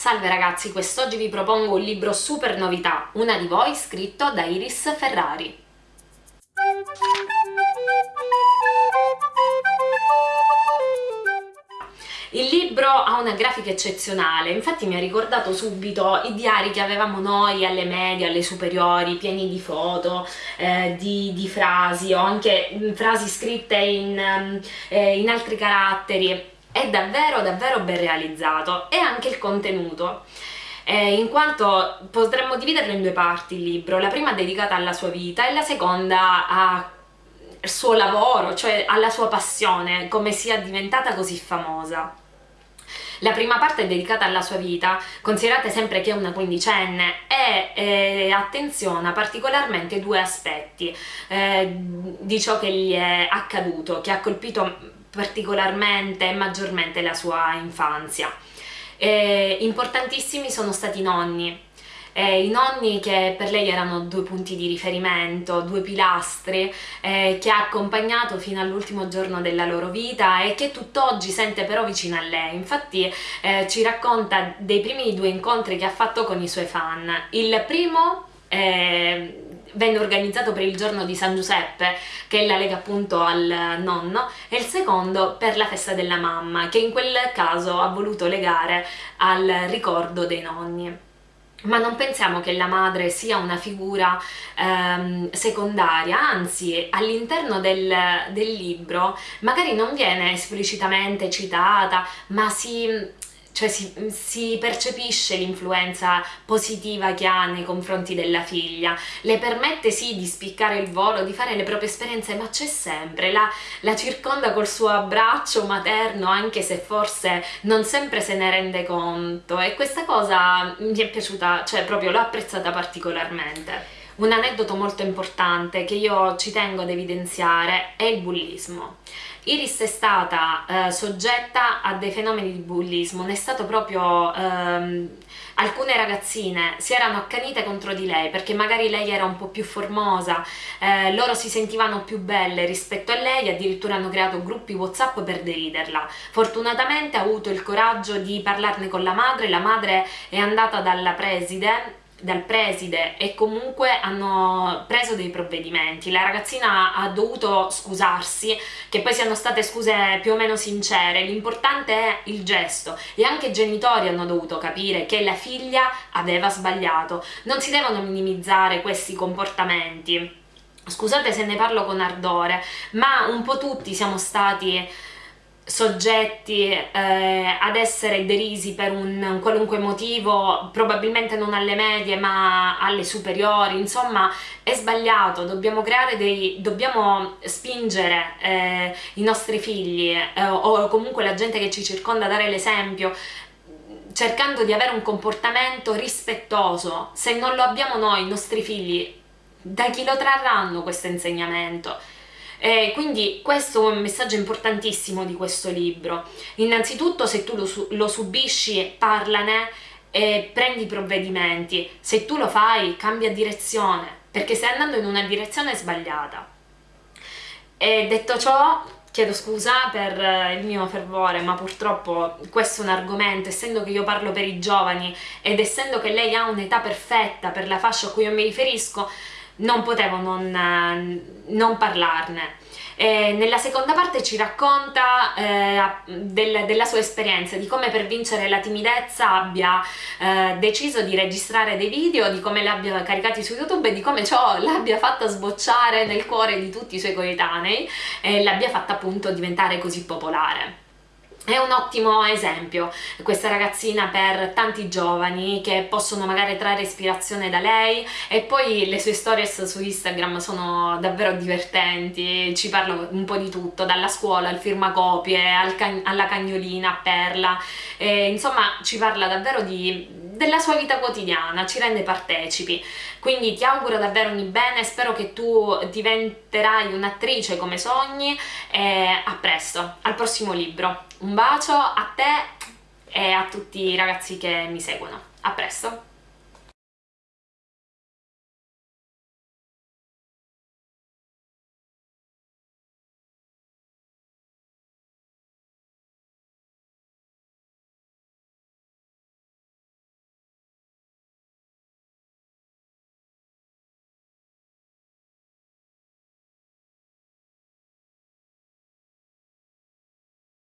Salve ragazzi, quest'oggi vi propongo un libro super novità, Una di voi, scritto da Iris Ferrari. Il libro ha una grafica eccezionale, infatti mi ha ricordato subito i diari che avevamo noi alle medie, alle superiori, pieni di foto, eh, di, di, frasi o anche mm, frasi scritte in, mm, eh, in altri caratteri. È davvero davvero ben realizzato e anche il contenuto. Eh, in quanto potremmo dividerlo in due parti il libro, la prima dedicata alla sua vita e la seconda al suo lavoro, cioè alla sua passione, come sia diventata così famosa. La prima parte è dedicata alla sua vita, considerate sempre che è una quindicenne e eh, attenziona particolarmente due aspetti eh, di ciò che gli è accaduto, che ha colpito particolarmente e maggiormente la sua infanzia. Eh, importantissimi sono stati i nonni, eh, i nonni che per lei erano due punti di riferimento, due pilastri eh, che ha accompagnato fino all'ultimo giorno della loro vita e che tutt'oggi sente però vicino a lei. Infatti eh, ci racconta dei primi due incontri che ha fatto con i suoi fan. Il primo eh, venne organizzato per il giorno di San Giuseppe, che la lega appunto al nonno, e il secondo per la festa della mamma, che in quel caso ha voluto legare al ricordo dei nonni. Ma non pensiamo che la madre sia una figura ehm, secondaria, anzi all'interno del, del libro magari non viene esplicitamente citata, ma si cioè si, si percepisce l'influenza positiva che ha nei confronti della figlia, le permette sì di spiccare il volo, di fare le proprie esperienze, ma c'è sempre, la, la circonda col suo abbraccio materno anche se forse non sempre se ne rende conto e questa cosa mi è piaciuta, cioè proprio l'ho apprezzata particolarmente. Un aneddoto molto importante che io ci tengo ad evidenziare è il bullismo. Iris è stata eh, soggetta a dei fenomeni di bullismo, ne è stato proprio... Ehm, alcune ragazzine si erano accanite contro di lei perché magari lei era un po' più formosa, eh, loro si sentivano più belle rispetto a lei, addirittura hanno creato gruppi whatsapp per deriderla. Fortunatamente ha avuto il coraggio di parlarne con la madre, la madre è andata dalla preside dal preside e comunque hanno preso dei provvedimenti. La ragazzina ha dovuto scusarsi, che poi siano state scuse più o meno sincere, l'importante è il gesto e anche i genitori hanno dovuto capire che la figlia aveva sbagliato. Non si devono minimizzare questi comportamenti. Scusate se ne parlo con ardore, ma un po' tutti siamo stati soggetti eh, ad essere derisi per un qualunque motivo, probabilmente non alle medie ma alle superiori, insomma è sbagliato, dobbiamo creare dei, dobbiamo spingere eh, i nostri figli eh, o comunque la gente che ci circonda a dare l'esempio cercando di avere un comportamento rispettoso, se non lo abbiamo noi, i nostri figli, da chi lo trarranno questo insegnamento? Eh, quindi questo è un messaggio importantissimo di questo libro. Innanzitutto se tu lo, lo subisci parlane e prendi provvedimenti, se tu lo fai cambia direzione, perché stai andando in una direzione sbagliata. E detto ciò, chiedo scusa per eh, il mio fervore, ma purtroppo questo è un argomento, essendo che io parlo per i giovani ed essendo che lei ha un'età perfetta per la fascia a cui io mi riferisco, non potevo non, eh, non parlarne. E nella seconda parte ci racconta eh, del, della sua esperienza, di come per vincere la timidezza abbia eh, deciso di registrare dei video, di come li abbia caricati su YouTube e di come ciò l'abbia fatta sbocciare nel cuore di tutti i suoi coetanei e l'abbia fatta appunto diventare così popolare. È un ottimo esempio questa ragazzina per tanti giovani che possono magari trarre ispirazione da lei e poi le sue stories su Instagram sono davvero divertenti, ci parla un po' di tutto, dalla scuola al firmacopie, al can alla cagnolina, a Perla, e, insomma ci parla davvero di, della sua vita quotidiana, ci rende partecipi. Quindi ti auguro davvero ogni bene, spero che tu diventerai un'attrice come sogni e a presto, al prossimo libro. Un bacio a te e a tutti i ragazzi che mi seguono. A presto!